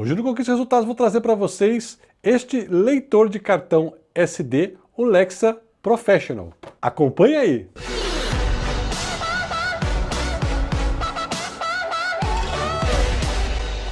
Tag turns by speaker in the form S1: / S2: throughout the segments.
S1: Hoje no Conquista Resultados vou trazer para vocês este leitor de cartão SD, o Lexa Professional. Acompanhe aí!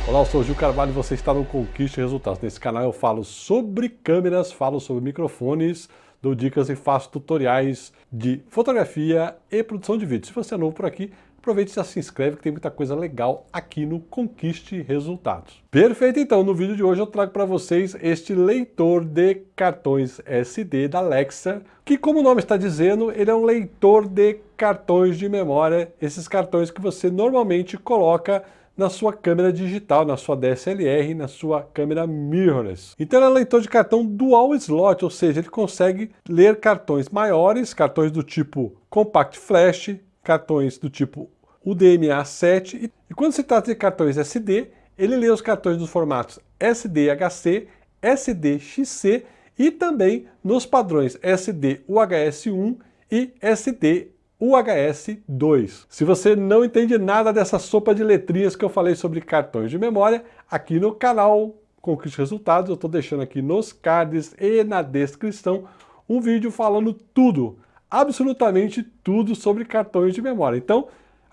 S1: Olá, eu sou o Gil Carvalho e você está no Conquista Resultados. Nesse canal eu falo sobre câmeras, falo sobre microfones, dou dicas e faço tutoriais de fotografia e produção de vídeo. Se você é novo por aqui, aproveite e já se inscreve que tem muita coisa legal aqui no Conquiste Resultados. Perfeito, então, no vídeo de hoje eu trago para vocês este leitor de cartões SD da Alexa, que como o nome está dizendo, ele é um leitor de cartões de memória, esses cartões que você normalmente coloca na sua câmera digital, na sua DSLR, na sua câmera mirrorless. Então ele é um leitor de cartão dual slot, ou seja, ele consegue ler cartões maiores, cartões do tipo Compact Flash, cartões do tipo o DMA7, e quando se trata de cartões SD, ele lê os cartões dos formatos SDHC, SDXC e também nos padrões SD-UHS1 e SD-UHS2. Se você não entende nada dessa sopa de letrinhas que eu falei sobre cartões de memória, aqui no canal Conquiste Resultados, eu estou deixando aqui nos cards e na descrição um vídeo falando tudo, absolutamente tudo sobre cartões de memória. Então,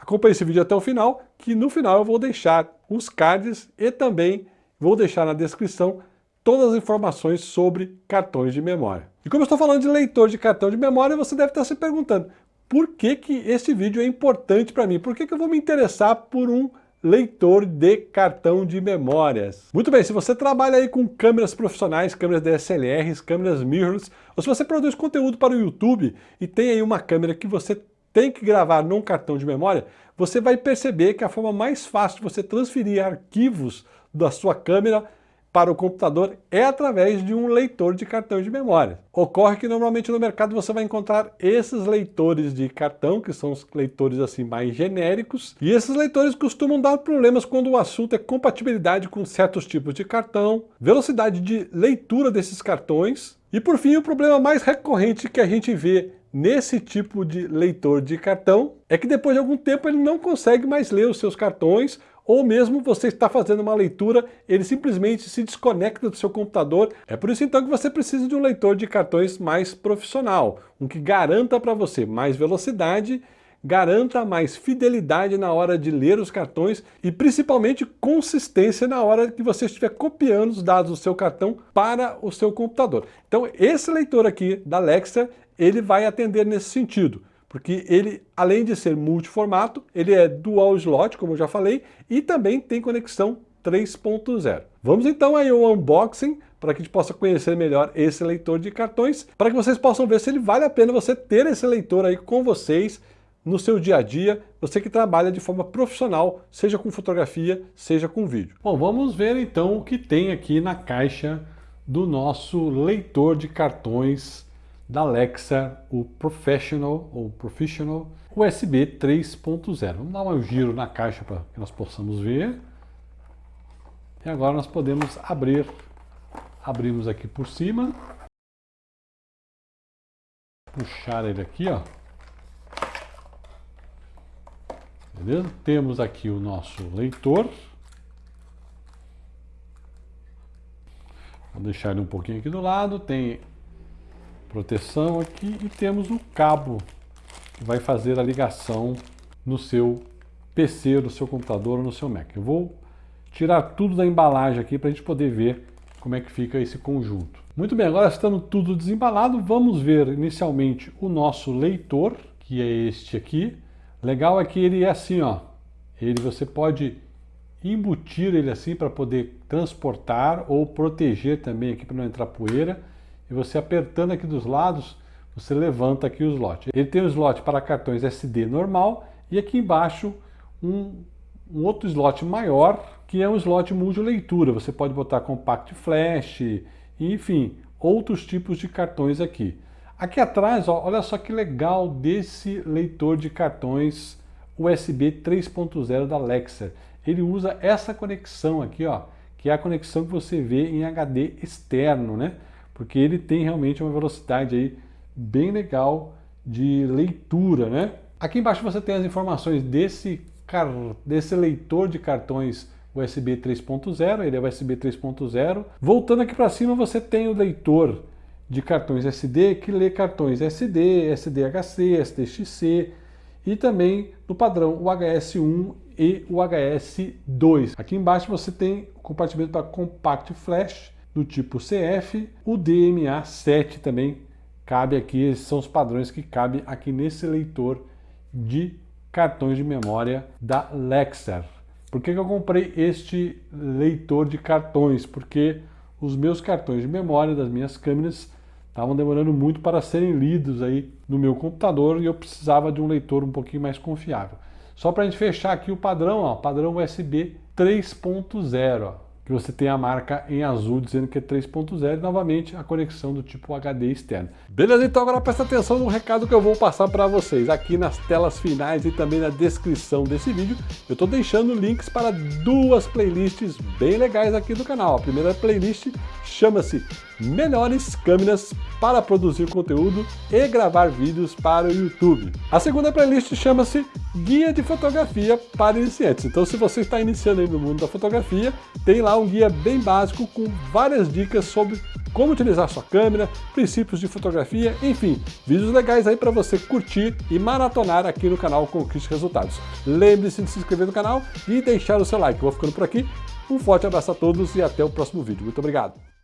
S1: Acompanhe esse vídeo até o final, que no final eu vou deixar os cards e também vou deixar na descrição todas as informações sobre cartões de memória. E como eu estou falando de leitor de cartão de memória, você deve estar se perguntando, por que, que esse vídeo é importante para mim? Por que, que eu vou me interessar por um leitor de cartão de memórias. Muito bem, se você trabalha aí com câmeras profissionais, câmeras DSLRs, câmeras mirrorless, ou se você produz conteúdo para o YouTube e tem aí uma câmera que você tem que gravar num cartão de memória, você vai perceber que a forma mais fácil de você transferir arquivos da sua câmera para o computador é através de um leitor de cartão de memória. Ocorre que normalmente no mercado você vai encontrar esses leitores de cartão, que são os leitores assim mais genéricos, e esses leitores costumam dar problemas quando o assunto é compatibilidade com certos tipos de cartão, velocidade de leitura desses cartões, e por fim o problema mais recorrente que a gente vê nesse tipo de leitor de cartão é que depois de algum tempo ele não consegue mais ler os seus cartões ou mesmo você está fazendo uma leitura, ele simplesmente se desconecta do seu computador. É por isso então que você precisa de um leitor de cartões mais profissional, um que garanta para você mais velocidade, garanta mais fidelidade na hora de ler os cartões e principalmente consistência na hora que você estiver copiando os dados do seu cartão para o seu computador. Então esse leitor aqui da Alexa, ele vai atender nesse sentido, porque ele, além de ser multiformato, ele é dual slot, como eu já falei, e também tem conexão 3.0. Vamos então aí ao unboxing, para que a gente possa conhecer melhor esse leitor de cartões, para que vocês possam ver se ele vale a pena você ter esse leitor aí com vocês no seu dia a dia, você que trabalha de forma profissional, seja com fotografia, seja com vídeo. Bom, vamos ver então o que tem aqui na caixa do nosso leitor de cartões da Alexa, o Professional ou Professional USB 3.0. Vamos dar um giro na caixa para que nós possamos ver. E agora nós podemos abrir, abrimos aqui por cima, puxar ele aqui, ó. Beleza? Temos aqui o nosso leitor. Vou deixar ele um pouquinho aqui do lado. Tem proteção aqui e temos o cabo que vai fazer a ligação no seu PC, no seu computador ou no seu Mac. Eu vou tirar tudo da embalagem aqui para a gente poder ver como é que fica esse conjunto. Muito bem, agora estando tudo desembalado, vamos ver inicialmente o nosso leitor, que é este aqui. Legal é que ele é assim, ó. Ele você pode embutir ele assim para poder transportar ou proteger também aqui para não entrar poeira e você apertando aqui dos lados, você levanta aqui o slot. Ele tem o slot para cartões SD normal e aqui embaixo um, um outro slot maior, que é um slot multi-leitura. Você pode botar compact flash, enfim, outros tipos de cartões aqui. Aqui atrás, ó, olha só que legal desse leitor de cartões USB 3.0 da Alexa. Ele usa essa conexão aqui, ó, que é a conexão que você vê em HD externo, né? Porque ele tem realmente uma velocidade aí bem legal de leitura, né? Aqui embaixo você tem as informações desse, car... desse leitor de cartões USB 3.0, ele é USB 3.0. Voltando aqui para cima, você tem o leitor de cartões SD que lê cartões SD, SDHC, SDXC e também no padrão o HS1 e o HS2. Aqui embaixo você tem o compartimento para Compact Flash do tipo CF, o DMA7 também cabe aqui, esses são os padrões que cabem aqui nesse leitor de cartões de memória da Lexar. Por que, que eu comprei este leitor de cartões? Porque os meus cartões de memória das minhas câmeras estavam demorando muito para serem lidos aí no meu computador e eu precisava de um leitor um pouquinho mais confiável. Só para a gente fechar aqui o padrão, ó, padrão USB 3.0 que você tem a marca em azul dizendo que é 3.0 e novamente a conexão do tipo HD externo. Beleza? Então agora presta atenção no recado que eu vou passar para vocês. Aqui nas telas finais e também na descrição desse vídeo, eu estou deixando links para duas playlists bem legais aqui do canal. A primeira playlist chama-se Melhores câmeras para produzir conteúdo e gravar vídeos para o YouTube. A segunda playlist chama-se Guia de Fotografia para Iniciantes. Então se você está iniciando aí no mundo da fotografia, tem lá um guia bem básico com várias dicas sobre como utilizar sua câmera, princípios de fotografia, enfim, vídeos legais aí para você curtir e maratonar aqui no canal Conquiste Resultados. Lembre-se de se inscrever no canal e deixar o seu like. Vou ficando por aqui. Um forte abraço a todos e até o próximo vídeo. Muito obrigado.